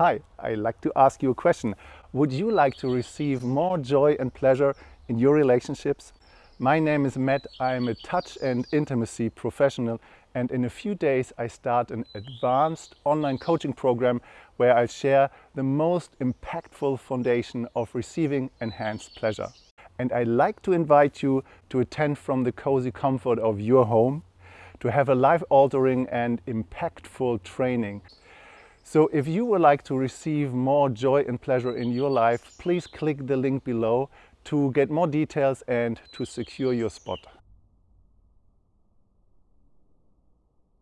Hi, I'd like to ask you a question. Would you like to receive more joy and pleasure in your relationships? My name is Matt. I am a touch and intimacy professional and in a few days I start an advanced online coaching program where I share the most impactful foundation of receiving enhanced pleasure. And I'd like to invite you to attend from the cozy comfort of your home, to have a life-altering and impactful training. So if you would like to receive more joy and pleasure in your life, please click the link below to get more details and to secure your spot.